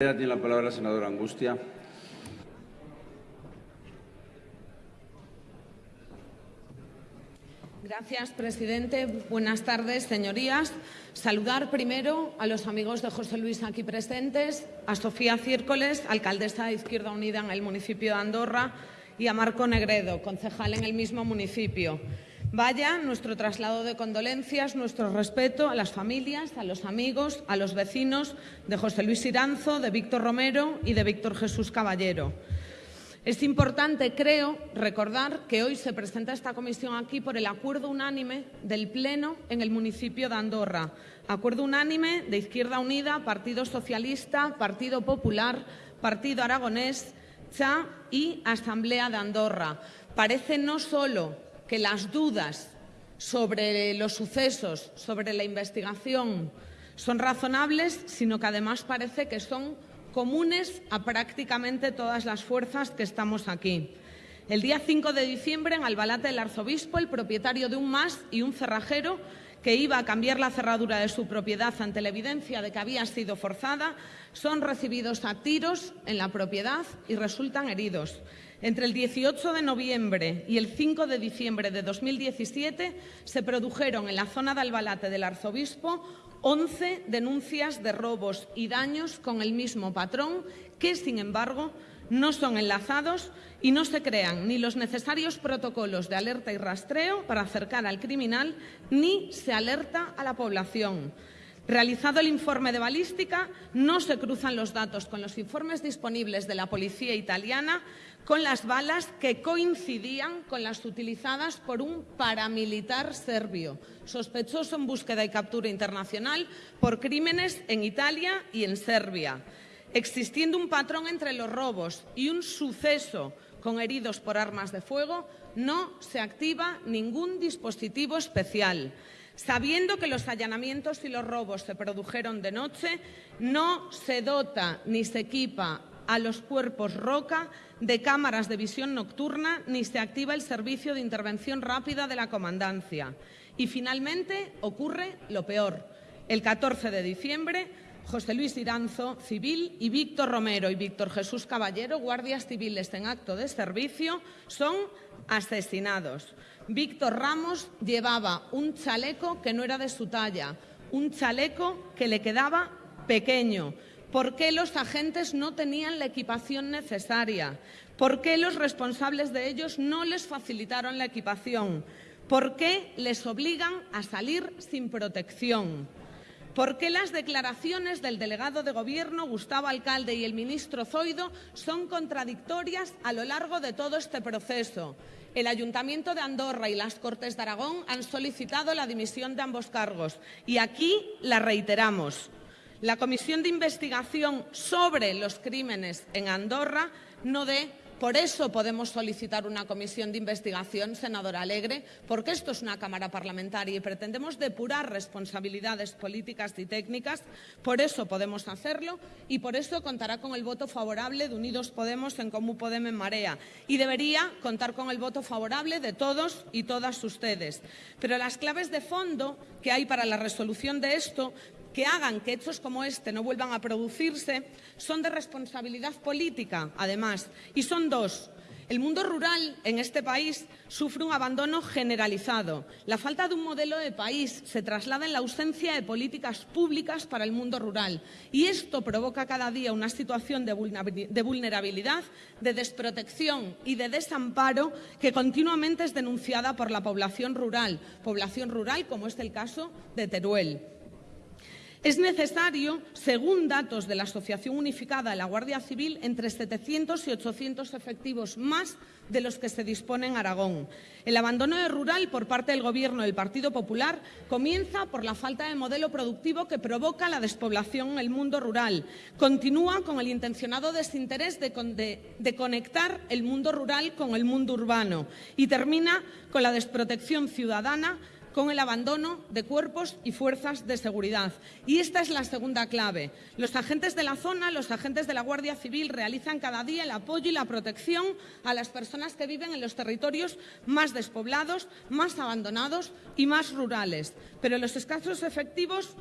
Tiene la palabra la senadora Angustia. Gracias, presidente. Buenas tardes, señorías. Saludar primero a los amigos de José Luis aquí presentes, a Sofía Círcoles, alcaldesa de Izquierda Unida en el municipio de Andorra, y a Marco Negredo, concejal en el mismo municipio. Vaya nuestro traslado de condolencias, nuestro respeto a las familias, a los amigos, a los vecinos de José Luis Iranzo, de Víctor Romero y de Víctor Jesús Caballero. Es importante, creo, recordar que hoy se presenta esta comisión aquí por el acuerdo unánime del Pleno en el municipio de Andorra. Acuerdo unánime de Izquierda Unida, Partido Socialista, Partido Popular, Partido Aragonés, CHA y Asamblea de Andorra. Parece no solo que las dudas sobre los sucesos, sobre la investigación, son razonables, sino que además parece que son comunes a prácticamente todas las fuerzas que estamos aquí. El día 5 de diciembre, en Albalate, el arzobispo, el propietario de un MAS y un cerrajero, que iba a cambiar la cerradura de su propiedad ante la evidencia de que había sido forzada, son recibidos a tiros en la propiedad y resultan heridos. Entre el 18 de noviembre y el 5 de diciembre de 2017 se produjeron en la zona de Albalate del Arzobispo 11 denuncias de robos y daños con el mismo patrón que, sin embargo, no son enlazados y no se crean ni los necesarios protocolos de alerta y rastreo para acercar al criminal ni se alerta a la población. Realizado el informe de balística, no se cruzan los datos con los informes disponibles de la policía italiana con las balas que coincidían con las utilizadas por un paramilitar serbio, sospechoso en búsqueda y captura internacional por crímenes en Italia y en Serbia. Existiendo un patrón entre los robos y un suceso con heridos por armas de fuego, no se activa ningún dispositivo especial. Sabiendo que los allanamientos y los robos se produjeron de noche, no se dota ni se equipa a los cuerpos Roca de cámaras de visión nocturna ni se activa el servicio de intervención rápida de la comandancia. Y finalmente ocurre lo peor. El 14 de diciembre, José Luis Iranzo, civil, y Víctor Romero y Víctor Jesús Caballero, guardias civiles en acto de servicio, son asesinados. Víctor Ramos llevaba un chaleco que no era de su talla, un chaleco que le quedaba pequeño, ¿Por qué los agentes no tenían la equipación necesaria? ¿Por qué los responsables de ellos no les facilitaron la equipación? ¿Por qué les obligan a salir sin protección? ¿Por qué las declaraciones del delegado de Gobierno, Gustavo Alcalde, y el ministro Zoido son contradictorias a lo largo de todo este proceso? El Ayuntamiento de Andorra y las Cortes de Aragón han solicitado la dimisión de ambos cargos y aquí la reiteramos. La comisión de investigación sobre los crímenes en Andorra no dé por eso podemos solicitar una comisión de investigación, senadora Alegre, porque esto es una Cámara parlamentaria y pretendemos depurar responsabilidades políticas y técnicas. Por eso podemos hacerlo y por eso contará con el voto favorable de Unidos Podemos en Comú Podemos en Marea. Y debería contar con el voto favorable de todos y todas ustedes. Pero las claves de fondo que hay para la resolución de esto que hagan que hechos como este no vuelvan a producirse son de responsabilidad política, además, y son dos. El mundo rural en este país sufre un abandono generalizado. La falta de un modelo de país se traslada en la ausencia de políticas públicas para el mundo rural y esto provoca cada día una situación de vulnerabilidad, de desprotección y de desamparo que continuamente es denunciada por la población rural, población rural como es el caso de Teruel. Es necesario, según datos de la Asociación Unificada de la Guardia Civil, entre 700 y 800 efectivos más de los que se dispone en Aragón. El abandono rural por parte del Gobierno del Partido Popular comienza por la falta de modelo productivo que provoca la despoblación en el mundo rural. Continúa con el intencionado desinterés de, de conectar el mundo rural con el mundo urbano y termina con la desprotección ciudadana con el abandono de cuerpos y fuerzas de seguridad. Y esta es la segunda clave. Los agentes de la zona, los agentes de la Guardia Civil realizan cada día el apoyo y la protección a las personas que viven en los territorios más despoblados, más abandonados y más rurales. Pero los escasos efectivos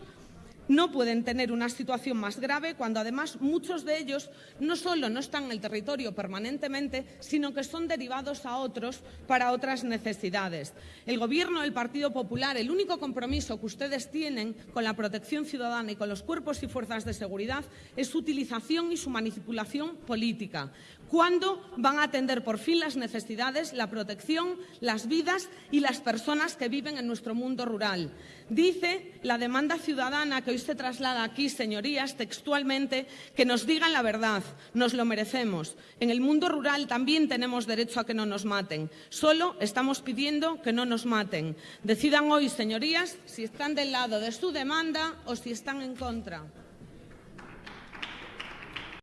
no pueden tener una situación más grave cuando además muchos de ellos no solo no están en el territorio permanentemente, sino que son derivados a otros para otras necesidades. El Gobierno del Partido Popular, el único compromiso que ustedes tienen con la protección ciudadana y con los cuerpos y fuerzas de seguridad es su utilización y su manipulación política. ¿Cuándo van a atender por fin las necesidades, la protección, las vidas y las personas que viven en nuestro mundo rural? Dice la demanda ciudadana que hoy se traslada aquí, señorías, textualmente, que nos digan la verdad, nos lo merecemos. En el mundo rural también tenemos derecho a que no nos maten. Solo estamos pidiendo que no nos maten. Decidan hoy, señorías, si están del lado de su demanda o si están en contra.